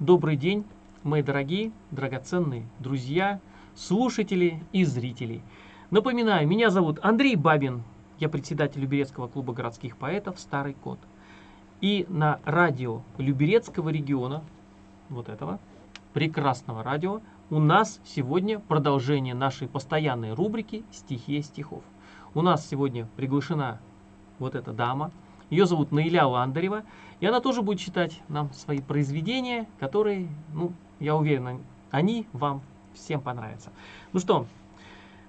Добрый день, мои дорогие, драгоценные друзья, слушатели и зрители. Напоминаю, меня зовут Андрей Бабин, я председатель Люберецкого клуба городских поэтов «Старый кот». И на радио Люберецкого региона, вот этого, прекрасного радио, у нас сегодня продолжение нашей постоянной рубрики «Стихия стихов». У нас сегодня приглашена вот эта дама, ее зовут Наиля Ландарева, и она тоже будет читать нам свои произведения, которые, ну, я уверен, они вам всем понравятся. Ну что,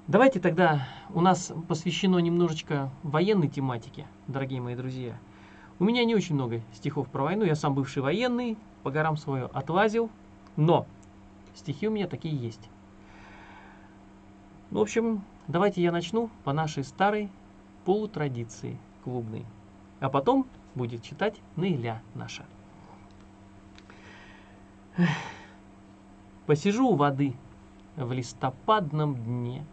давайте тогда, у нас посвящено немножечко военной тематике, дорогие мои друзья. У меня не очень много стихов про войну, я сам бывший военный, по горам свою отлазил, но стихи у меня такие есть. Ну, в общем, давайте я начну по нашей старой полутрадиции клубной. А потом будет читать Наиля наша. Посижу у воды в листопадном дне,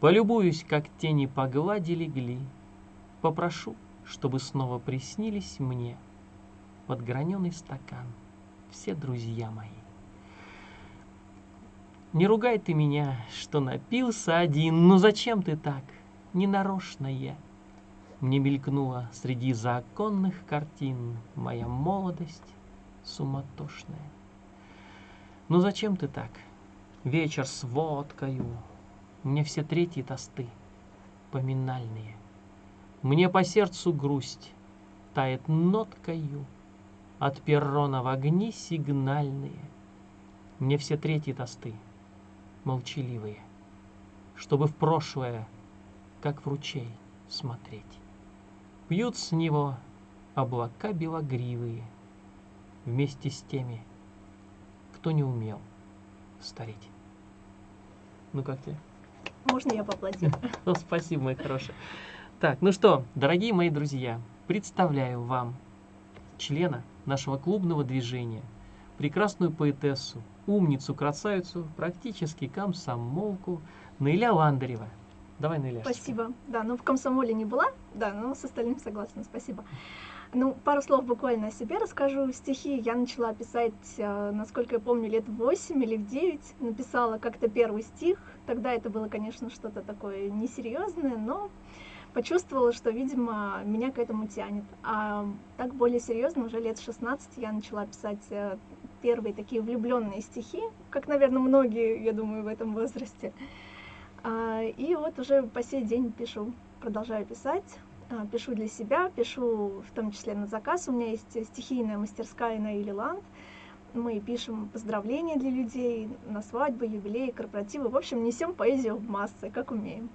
Полюбуюсь, как тени по глади легли, Попрошу, чтобы снова приснились мне Подграненный стакан, все друзья мои. Не ругай ты меня, что напился один, но зачем ты так? Ненарочно я. Мне мелькнула среди законных картин Моя молодость суматошная. Ну зачем ты так? Вечер с водкою, Мне все третьи тосты поминальные. Мне по сердцу грусть тает ноткою, От перрона в огни сигнальные. Мне все третьи тосты молчаливые, Чтобы в прошлое, как в ручей, смотреть. Пьют с него облака белогривые Вместе с теми, кто не умел стареть. Ну как тебе? Можно я поплатил? Ну, спасибо, мой хороший. Так, ну что, дорогие мои друзья, представляю вам члена нашего клубного движения, прекрасную поэтессу, умницу, красавицу, практически комсомолку Наиля Ландарева. Давай, Наиля. Спасибо. Да, ну в комсомоле не была, да, но с остальным согласна, спасибо. Ну, пару слов буквально о себе расскажу. Стихи я начала писать, э, насколько я помню, лет в 8 или в 9. Написала как-то первый стих. Тогда это было, конечно, что-то такое несерьезное, но почувствовала, что, видимо, меня к этому тянет. А так более серьезно, уже лет 16 я начала писать э, первые такие влюбленные стихи, как, наверное, многие, я думаю, в этом возрасте. А, и вот уже по сей день пишу, продолжаю писать. А, пишу для себя, пишу в том числе на заказ. У меня есть стихийная мастерская на Илиланд. Мы пишем поздравления для людей на свадьбы, юбилеи, корпоративы. В общем, несем поэзию в массы, как умеем.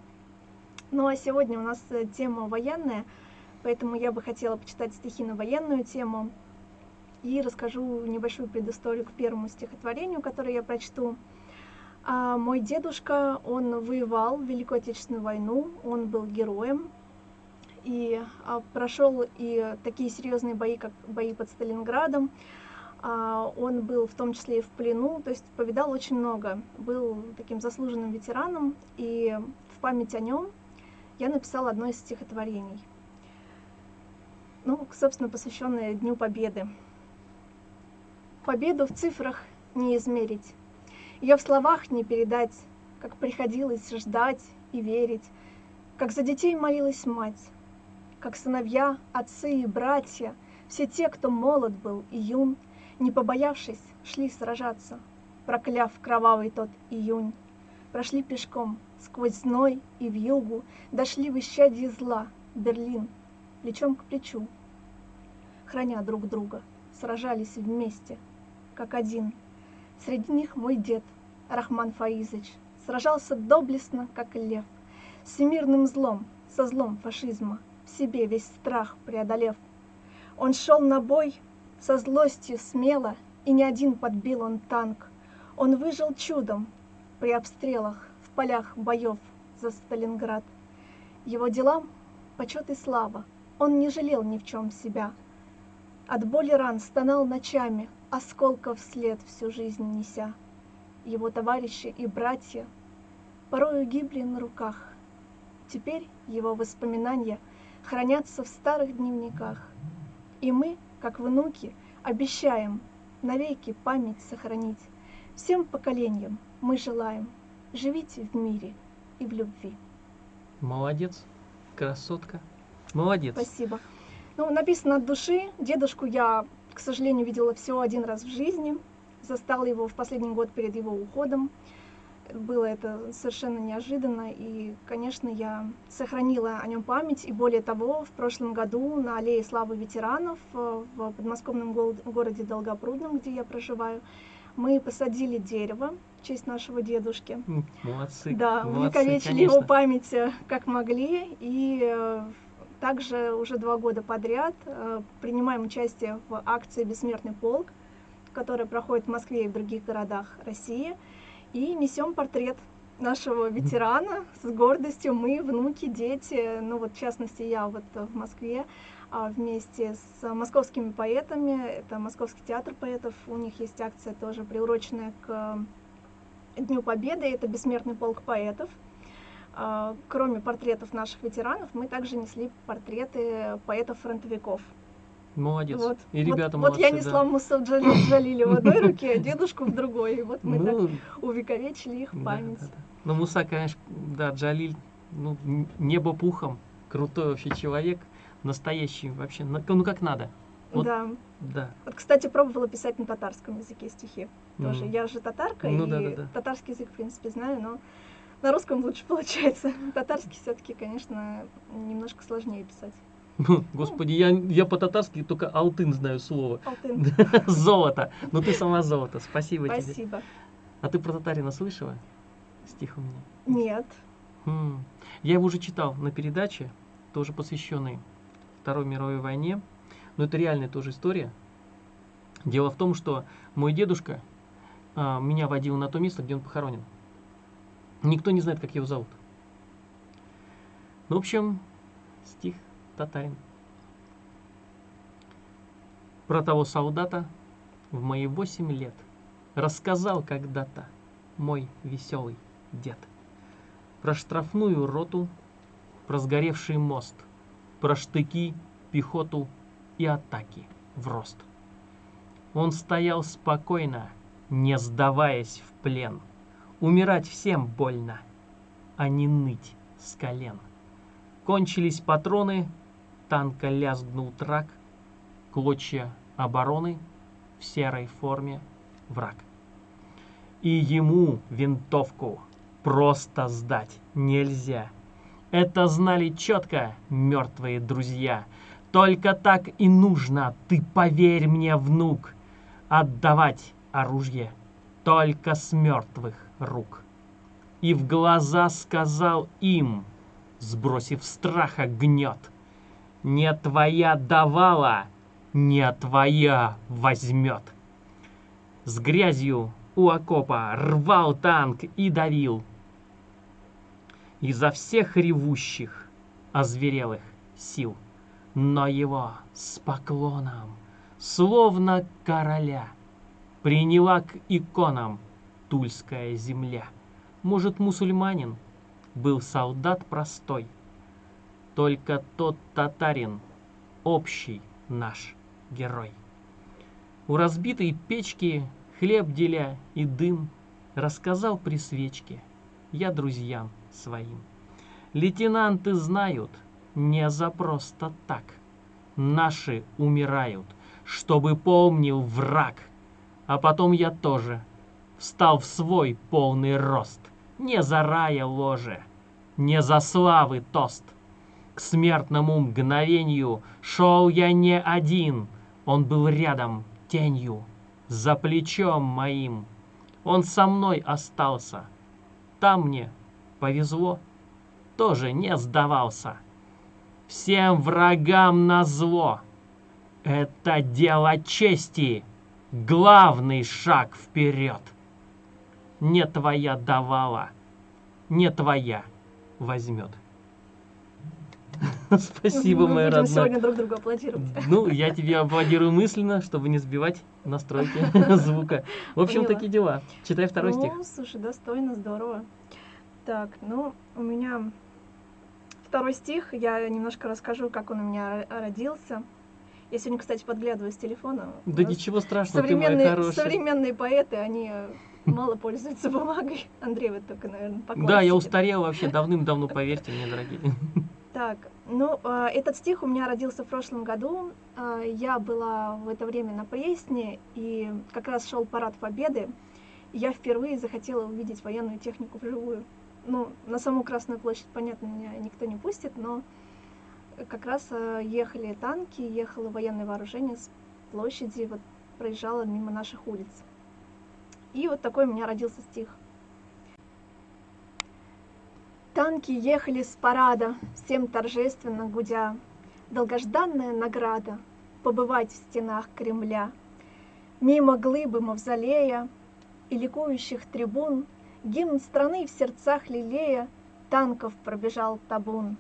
Ну а сегодня у нас э, тема военная, поэтому я бы хотела почитать стихи на военную тему и расскажу небольшую предысторию к первому стихотворению, которое я прочту. А мой дедушка, он воевал в Великую Отечественную войну, он был героем, и а, прошел и такие серьезные бои, как бои под Сталинградом. А, он был в том числе и в плену, то есть повидал очень много, был таким заслуженным ветераном, и в память о нем я написала одно из стихотворений, ну, собственно, посвященное Дню Победы. Победу в цифрах не измерить, ее в словах не передать, как приходилось ждать и верить, как за детей молилась мать, как сыновья, отцы и братья, все те, кто молод был и юн, не побоявшись, шли сражаться, прокляв кровавый тот июнь. Прошли пешком сквозь зной и в югу, дошли в исчадье зла, Берлин, плечом к плечу. Храня друг друга, сражались вместе, как один — Среди них мой дед, Рахман Фаизыч, сражался доблестно, как лев, с всемирным злом, со злом фашизма, в себе весь страх преодолев. Он шел на бой со злостью смело, и не один подбил он танк. Он выжил чудом при обстрелах в полях боев за Сталинград. Его делам почет и слава, он не жалел ни в чем себя. От боли ран стонал ночами, осколков след всю жизнь неся. Его товарищи и братья порою гибли на руках. Теперь его воспоминания хранятся в старых дневниках. И мы, как внуки, обещаем навеки память сохранить. Всем поколениям мы желаем, живите в мире и в любви. Молодец, красотка. Молодец. Спасибо. Ну, написано от души. Дедушку я, к сожалению, видела всего один раз в жизни. Застала его в последний год перед его уходом. Было это совершенно неожиданно, и, конечно, я сохранила о нем память. И более того, в прошлом году на Аллее Славы ветеранов э, в подмосковном городе Долгопрудном, где я проживаю, мы посадили дерево в честь нашего дедушки. Молодцы. Да, молодцы, увековечили его конечно. память э, как могли. И э, также уже два года подряд э, принимаем участие в акции «Бессмертный полк», которая проходит в Москве и в других городах России. И несем портрет нашего ветерана с гордостью. Мы, внуки, дети, ну вот в частности я вот в Москве а, вместе с московскими поэтами, это Московский театр поэтов, у них есть акция тоже приуроченная к Дню Победы, это бессмертный полк поэтов. А, Кроме портретов наших ветеранов, мы также несли портреты поэтов-фронтовиков. Молодец. Вот, И вот- ребята вот, молодцы. я да. несла Муса Джали- Джалили в одной руке, а дедушку в другой. И вот мы Ну, так увековечили их да, память. да, да. Ну, Муса, конечно, да, Джалиль, ну, небо пухом, крутой вообще человек, настоящий вообще, ну, как надо. Вот. Да. Да. Вот, кстати, пробовала писать на татарском языке стихи. Тоже. М. Я же татарка, Ну и да, да, да. татарский язык, в принципе, знаю, но на русском лучше получается. Татарский все-таки, конечно, немножко сложнее писать. Господи, я, я по-татарски только алтын знаю слово. Алтын. Золото. Ну ты сама золото. Спасибо, тебе. Спасибо. А ты про татарина слышала? Стих у меня. Нет. М. Я его уже читал на передаче, тоже посвященной Второй мировой войне. Но это реальная тоже история. Дело в том, что мой дедушка а, меня водил на то место, где он похоронен. Никто не знает, как его зовут. Ну, в общем, стих татарин. Про того солдата в мои восемь лет рассказал когда-то мой веселый дед. Про штрафную роту, про сгоревший мост, про штыки, пехоту и атаки в рост. Он стоял спокойно, не сдаваясь в плен. Умирать всем больно, а не ныть с колен. Кончились патроны, танка лязгнул трак, клочья обороны в серой форме враг. И ему винтовку просто сдать нельзя. Это знали четко мертвые друзья. Только так и нужно, ты поверь мне, внук, отдавать оружие только с мертвых рук. И в глаза сказал им, сбросив страха гнет, не твоя давала, не твоя возьмет. С грязью у окопа рвал танк и давил. Изо всех ревущих, озверелых сил. Но его с поклоном, словно короля, приняла к иконам тульская земля. Может, мусульманин был солдат простой, только тот татарин общий наш герой. У разбитой печки хлеб деля и дым рассказал при свечке я друзьям своим. Лейтенанты знают, не за просто так. Наши умирают, чтобы помнил враг. А потом я тоже встал в свой полный рост. Не за рая ложе, не за славы тост. К смертному мгновению шел я не один. Он был рядом, тенью, за плечом моим. Он со мной остался. Там мне повезло, тоже не сдавался. Всем врагам на зло. Это дело чести, главный шаг вперед. Не твоя давала, не твоя возьмет. Спасибо, Мы моя будем родная. сегодня друг другу аплодировать. Ну, я тебе аплодирую мысленно, чтобы не сбивать настройки звука. В общем, Поняла. такие дела. Читай второй стих. Ну, слушай, достойно, здорово. Так, ну, у меня второй стих, я немножко расскажу, как он у меня ро- родился. Я сегодня, кстати, подглядываю с телефона. Да ничего страшного, ты моя современные, хорошая. современные поэты, они мало пользуются бумагой. Андрей, вот только, наверное, по Да, я устарел вообще давным-давно, поверьте мне, дорогие. Так, ну, э, этот стих у меня родился в прошлом году. Э, я была в это время на Пресне, и как раз шел парад Победы. Я впервые захотела увидеть военную технику вживую. Ну, на саму Красную площадь, понятно, меня никто не пустит, но как раз э, ехали танки, ехало военное вооружение с площади, вот проезжало мимо наших улиц. И вот такой у меня родился стих. Танки ехали с парада, всем торжественно гудя. Долгожданная награда — побывать в стенах Кремля. Мимо глыбы мавзолея и ликующих трибун Гимн страны в сердцах лелея Танков пробежал табун.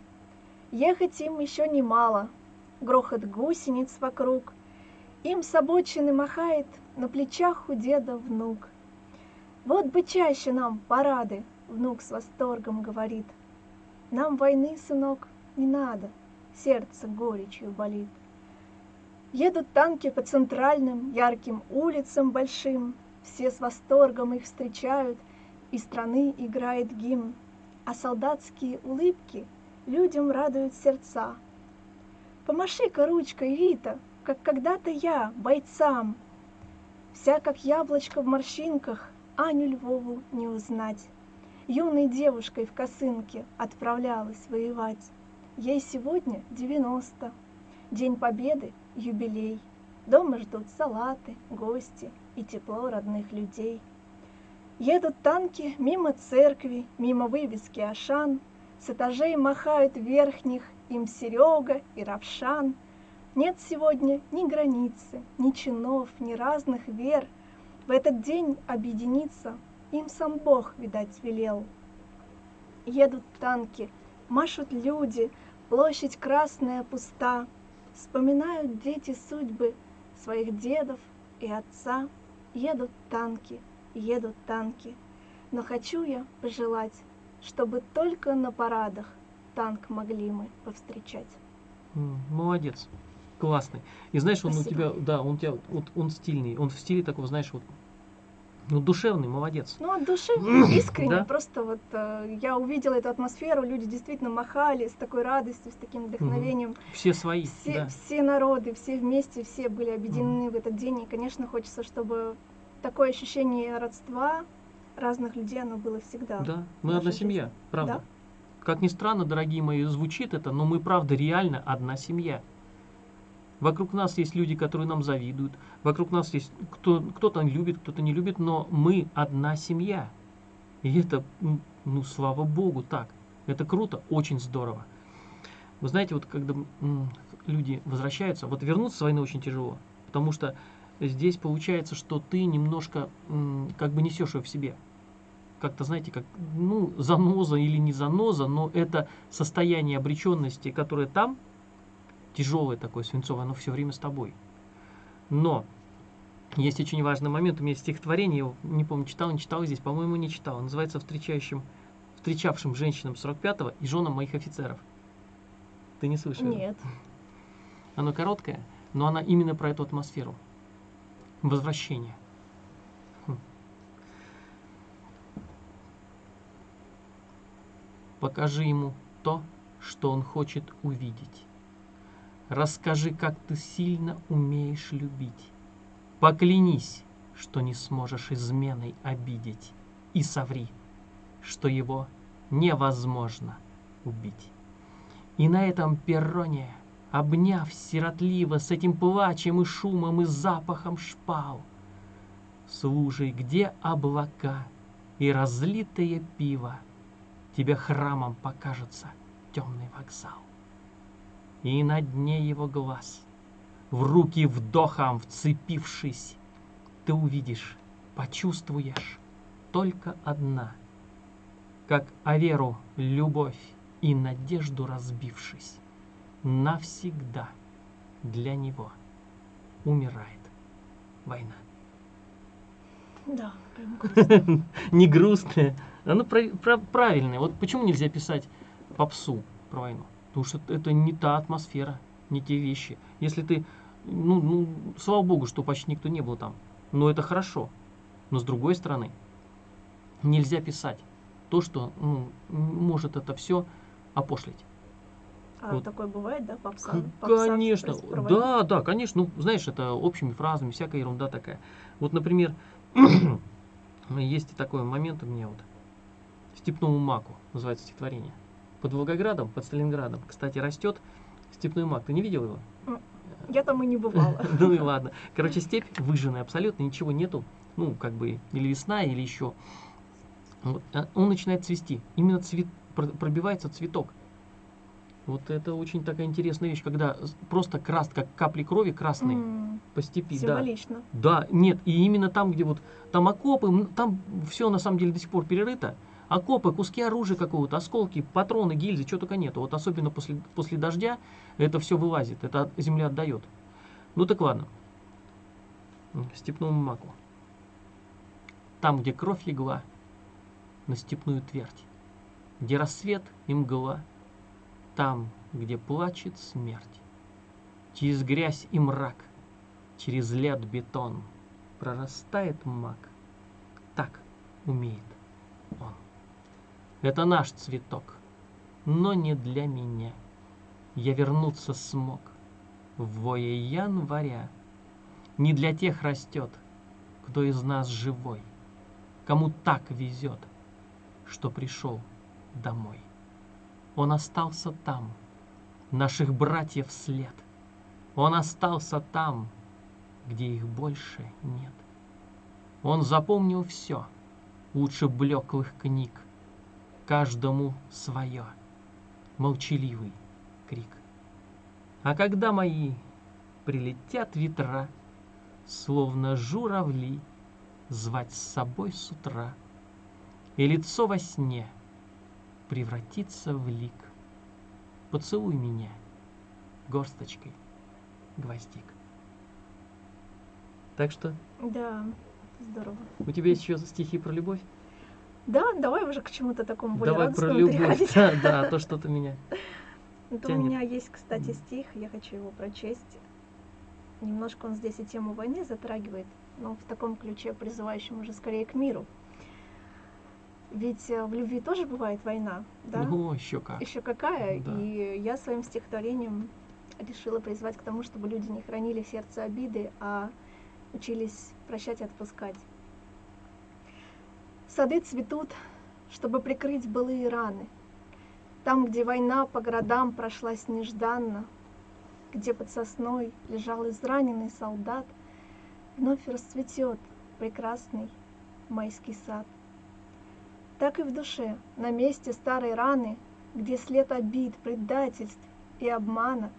Ехать им еще немало, Грохот гусениц вокруг. Им с обочины махает На плечах у деда внук. Вот бы чаще нам парады, Внук с восторгом говорит. Нам войны, сынок, не надо, Сердце горечью болит. Едут танки по центральным ярким улицам большим, Все с восторгом их встречают, И страны играет гимн, А солдатские улыбки людям радуют сердца. Помаши-ка ручкой, Вита, как когда-то я, бойцам. Вся как яблочко в морщинках, Аню Львову не узнать. Юной девушкой в косынке отправлялась воевать. Ей сегодня девяносто. День Победы — юбилей. Дома ждут салаты, гости и тепло родных людей. Едут танки мимо церкви, мимо вывески Ашан. С этажей махают верхних им Серега и Равшан. Нет сегодня ни границы, ни чинов, ни разных вер. В этот день объединиться им сам Бог, видать, велел. Едут танки, машут люди, площадь красная пуста. Вспоминают дети судьбы своих дедов и отца. Едут танки, едут танки. Но хочу я пожелать, чтобы только на парадах танк могли мы повстречать. Молодец. Классный. И знаешь, он Спасибо. у тебя, да, он у тебя, вот он стильный, он в стиле такого, знаешь, вот, ну, душевный, молодец. Ну, от души, искренне, Да. просто вот э, я увидела эту атмосферу, люди действительно махали с такой радостью, с таким вдохновением. Все свои, Все, да. все народы, все вместе, все были объединены в этот день. И, конечно, хочется, чтобы такое ощущение родства разных людей, оно было всегда. Да, мы одна нашей семья, жизни. правда. Да. Как ни странно, дорогие мои, звучит это, но мы правда реально одна семья. Вокруг нас есть люди, которые нам завидуют. Вокруг нас есть кто, кто-то любит, кто-то не любит, но мы одна семья. И это, ну, слава богу, так. Это круто, очень здорово. Вы знаете, вот когда люди возвращаются, вот вернуться с войны очень тяжело, потому что здесь получается, что ты немножко как бы несешь ее в себе. Как-то, знаете, как, ну, заноза или не заноза, но это состояние обреченности, которое там, тяжелое такое, свинцовое, оно все время с тобой. Но есть очень важный момент, у меня есть стихотворение, я не помню, читал, не читал здесь, по-моему, не читал. Называется «Встречающим, «Встречавшим женщинам 45-го и женам моих офицеров». Ты не слышал? Нет. Оно короткое, но она именно про эту атмосферу. Возвращение. Хм. Покажи ему то, что он хочет увидеть. Расскажи, как ты сильно умеешь любить. Поклянись, что не сможешь изменой обидеть. И соври, что его невозможно убить. И на этом перроне, обняв сиротливо с этим плачем и шумом и запахом шпал, слушай, где облака и разлитое пиво, тебе храмом покажется темный вокзал. И на дне его глаз, в руки вдохом вцепившись, ты увидишь, почувствуешь только одна, как о веру любовь и надежду разбившись, навсегда для него умирает война. Да, прям грустно. Не грустная, оно про- правильное. Вот почему нельзя писать попсу про войну? Потому что это не та атмосфера, не те вещи. Если ты Ну, ну, слава богу, что почти никто не был там. Но это хорошо. Но с другой стороны, нельзя писать то, что ну, может это все опошлить. А Вот. такое бывает, да, попса? Конечно, да, да, конечно, ну, знаешь, это общими фразами, всякая ерунда такая. Вот, например, есть такой момент у меня вот, «Степному маку» называется стихотворение. Под Волгоградом, под Сталинградом, кстати, растет степной мак. Ты не видел его? Я там и не бывала. Ну и ладно. Короче, степь выжженная абсолютно, ничего нету. Ну, как бы, или весна, или еще. Вот, а он начинает цвести. Именно цвет, про- пробивается цветок. Вот это очень такая интересная вещь, когда просто крас, как капли крови красные М, по степи. Да. Символично. да, нет, и именно там, где вот там окопы, там все на самом деле до сих пор перерыто. Окопы, куски оружия какого-то, осколки, патроны, гильзы, чего только нету. Вот особенно после, после дождя это все вылазит, это земля отдает. Ну так ладно. Степному маку. Там, где кровь легла на степную твердь, где рассвет и мгла, там, где плачет смерть, через грязь и мрак, через лед бетон прорастает мак. Так умеет он. Это наш цветок, но не для меня. Я вернуться смог в вое января. Не для тех растет, кто из нас живой, кому так везет, что пришел домой. Он остался там, наших братьев след. Он остался там, где их больше нет. Он запомнил все, лучше блеклых книг, каждому свое, молчаливый крик. А когда мои прилетят ветра, словно журавли, звать с собой с утра, и лицо во сне превратится в лик. Поцелуй меня горсточкой гвоздик. Так что Да, здорово. у тебя есть еще стихи про любовь? Да, давай уже к чему-то такому более Давай про любовь. Да, да, то что-то меня. У меня есть, кстати, стих, я хочу его прочесть. Немножко он здесь и тему войны затрагивает, но в таком ключе, призывающем уже скорее к миру. Ведь э, в любви тоже бывает война, да? О, еще как. Еще какая? Да. И я своим стихотворением решила призвать к тому, чтобы люди не хранили в сердце обиды, а учились прощать и отпускать. Сады цветут, чтобы прикрыть былые раны. Там, где война по городам прошлась нежданно, где под сосной лежал израненный солдат, вновь расцветет прекрасный майский сад. Так и в душе, на месте старой раны, где след обид, предательств и обмана,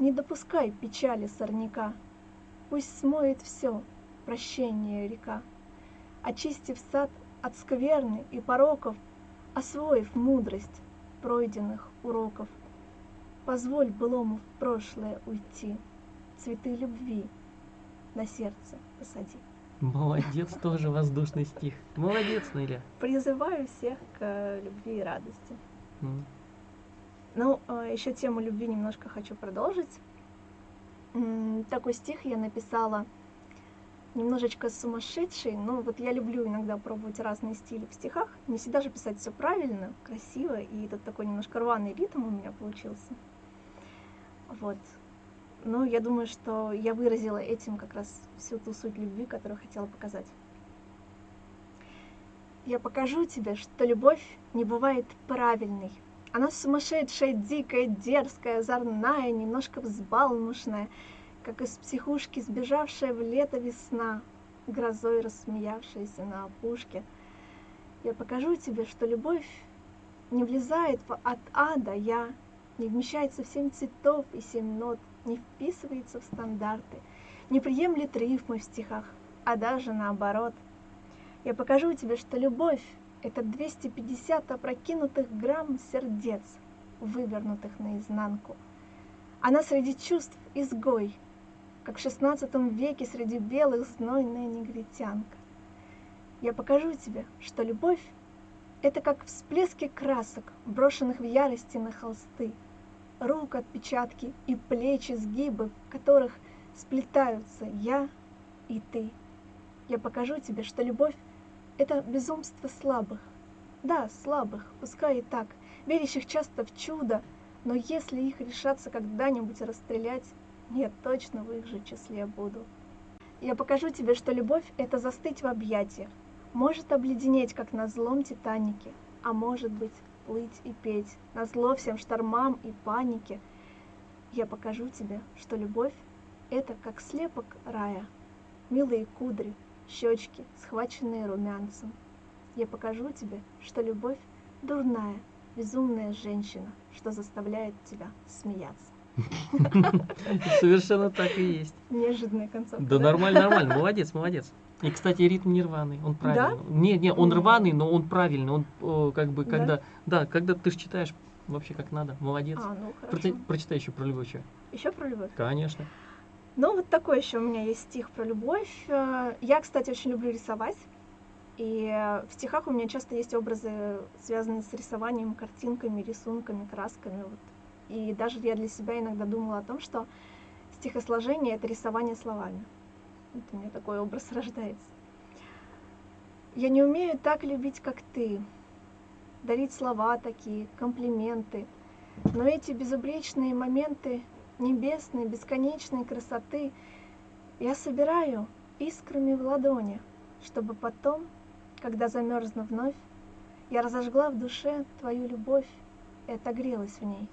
не допускай печали сорняка. Пусть смоет все прощение река. Очистив сад от скверны и пороков, освоив мудрость пройденных уроков, позволь былому в прошлое уйти, цветы любви на сердце посади. Молодец, тоже воздушный стих. Молодец, Неля. Призываю всех к любви и радости. М. Ну, еще тему любви немножко хочу продолжить. Такой стих я написала немножечко сумасшедший. Ну, вот я люблю иногда пробовать разные стили в стихах. Не всегда же писать все правильно, красиво, и тут такой немножко рваный ритм у меня получился. Вот. Но я думаю, что я выразила этим как раз всю ту суть любви, которую хотела показать. Я покажу тебе, что любовь не бывает правильной. Она сумасшедшая, дикая, дерзкая, озорная, немножко взбалмошная, как из психушки сбежавшая в лето весна, грозой рассмеявшаяся на опушке. Я покажу тебе, что любовь не влезает от А до Я, не вмещается в семь цветов и семь нот, не вписывается в стандарты, не приемлет рифмы в стихах, а даже наоборот. Я покажу тебе, что любовь — это 250 опрокинутых грамм сердец, вывернутых наизнанку. Она среди чувств изгой, как в шестнадцатом веке среди белых знойная негритянка. Я покажу тебе, что любовь — это как всплески красок, брошенных в ярости на холсты, рук отпечатки и плечи сгибы, в которых сплетаются я и ты. Я покажу тебе, что любовь — это безумство слабых. Да, слабых, пускай и так, верящих часто в чудо, но если их решаться когда-нибудь расстрелять, я точно в их же числе буду. Я покажу тебе, что любовь — это застыть в объятиях, может обледенеть, как на злом Титанике, а может быть, плыть и петь, на зло всем штормам и панике. Я покажу тебе, что любовь — это как слепок рая, милые кудри, щечки, схваченные румянцем. Я покажу тебе, что любовь — дурная, безумная женщина, что заставляет тебя смеяться. Совершенно так и есть. Неожиданная концовка. Да нормально, нормально, молодец, молодец. И, кстати, ритм не рваный, он правильный. Да? Не, не, он рваный, но он правильный. Он э, как бы, Да? когда, да, когда ты читаешь вообще как надо, молодец. А, ну хорошо. прочитай еще про любовь. Еще про любовь. Конечно. Ну, вот такой еще у меня есть стих про любовь. Я, кстати, очень люблю рисовать. И в стихах у меня часто есть образы, связанные с рисованием, картинками, рисунками, красками. Вот. И даже я для себя иногда думала о том, что стихосложение — это рисование словами. Вот у меня такой образ рождается. Я не умею так любить, как ты, дарить слова такие, комплименты. Но эти безупречные моменты небесной, бесконечной красоты я собираю искрами в ладони, чтобы потом, когда замерзну вновь, я разожгла в душе твою любовь и отогрелась в ней,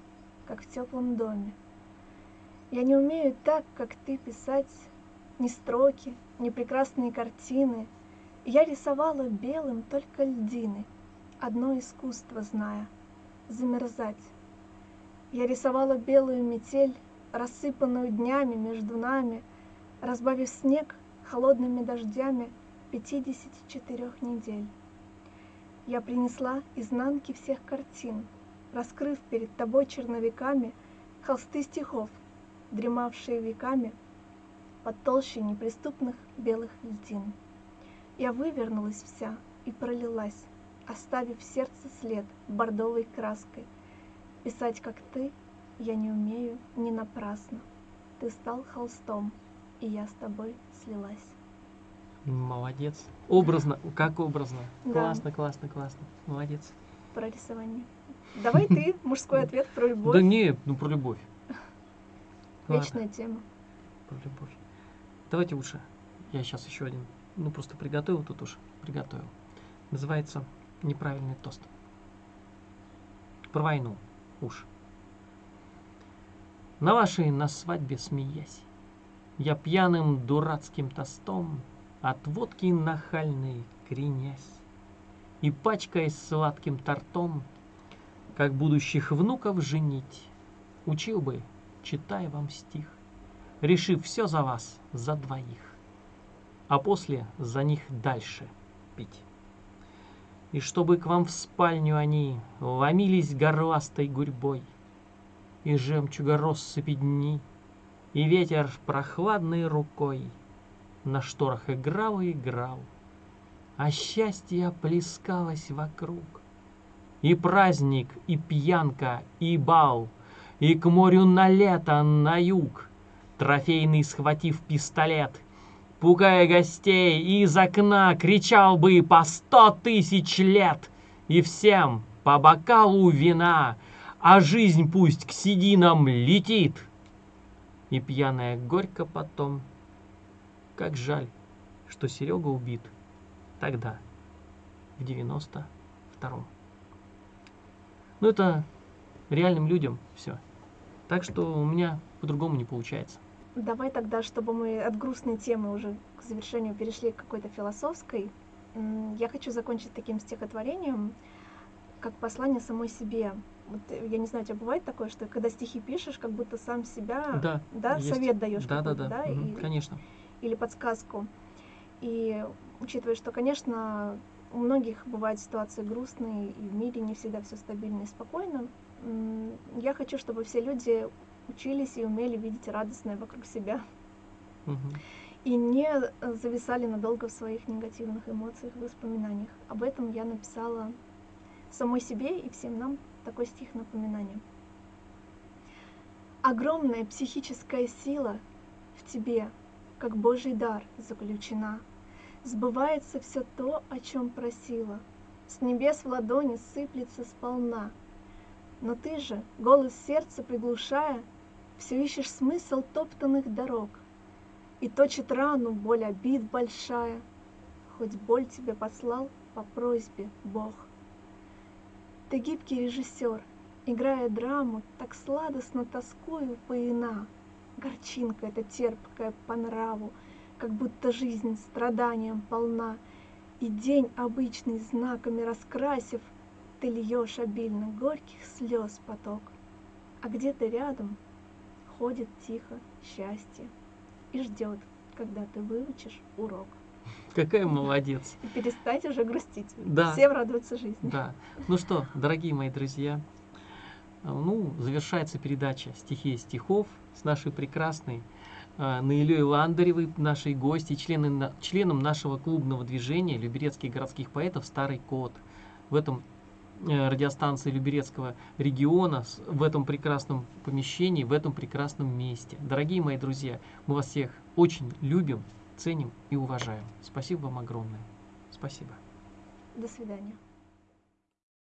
как в теплом доме. Я не умею так, как ты, писать ни строки, ни прекрасные картины. Я рисовала белым только льдины, одно искусство зная — замерзать. Я рисовала белую метель, рассыпанную днями между нами, разбавив снег холодными дождями 54 недель. Я принесла изнанки всех картин, раскрыв перед тобой черновиками холсты стихов, дремавшие веками под толщей неприступных белых льдин. Я вывернулась вся и пролилась, оставив в сердце след бордовой краской. Писать, как ты, я не умею не напрасно. Ты стал холстом, и я с тобой слилась. Молодец. Образно, как образно. Да. Классно, классно, классно. Молодец. Про рисование. Давай ты, мужской ответ про любовь. Да не, ну про любовь. Ладно, Вечная тема. про любовь. Давайте лучше. Я сейчас еще один. Ну просто приготовил тут уж. Приготовил. Называется неправильный тост. Про войну. Уж. На вашей на свадьбе смеясь, Я пьяным дурацким тостом От водки нахальной кренясь И пачкаясь сладким тортом, Как будущих внуков женить, Учил бы, читая вам стих, Решив все за вас, за двоих, А после за них дальше пить. И чтобы к вам в спальню они Ломились горластой гурьбой, И жемчуга россыпи дни, И ветер прохладной рукой На шторах играл и играл, А счастье плескалось вокруг. И праздник, и пьянка, и бал, И к морю на лето, на юг, Трофейный схватив пистолет, Пугая гостей, из окна кричал бы по сто тысяч лет, И всем по бокалу вина, А жизнь пусть к сединам летит. И пьяная горько потом, Как жаль, что Серега убит Тогда, в девяносто втором. Ну это реальным людям все. Так что у меня по-другому не получается. Давай тогда, чтобы мы от грустной темы уже к завершению перешли к какой-то философской, я хочу закончить таким стихотворением, как послание самой себе. Вот, э, я не знаю, у тебя бывает такое, что когда стихи пишешь, как будто сам себя, Да, да, есть. совет даешь Да, да, да, да, и- конечно. или подсказку. И учитывая, что, конечно, у многих бывают ситуации грустные, и в мире не всегда все стабильно и спокойно, я хочу, чтобы все люди учились и умели видеть радостное вокруг себя Мгм. и не зависали надолго в своих негативных эмоциях воспоминаниях. Об этом я написала самой себе и всем нам такой стих напоминания. Огромная психическая сила в тебе, как Божий дар, заключена. Сбывается все то, о чем просила. С небес в ладони сыплется сполна. Но ты же, голос сердца приглушая, Все ищешь смысл топтанных дорог. И точит рану боль обид большая, Хоть боль тебе послал по просьбе Бог. Ты гибкий режиссер, играя драму, Так сладостно тоскую поина. Горчинка эта терпкая по нраву, Как будто жизнь страданием полна, И день обычный знаками раскрасив, Ты льешь обильно горьких слез поток. А где-то рядом ходит тихо счастье И ждет, когда ты выучишь урок. Какая молодец. И перестать уже грустить. Да. Всем радоваться жизни. Да. Ну что, дорогие мои друзья, э, ну, завершается передача «Стихия стихов» с нашей прекрасной э, Наилей Ландаревой, нашей гости, члены, на- членом нашего клубного движения Люберецких городских поэтов «Старый кот». В этом э, радиостанции Люберецкого региона, в этом прекрасном помещении, в этом прекрасном месте. Дорогие мои друзья, мы вас всех очень любим, ценим и уважаем. Спасибо вам огромное. Спасибо. До свидания.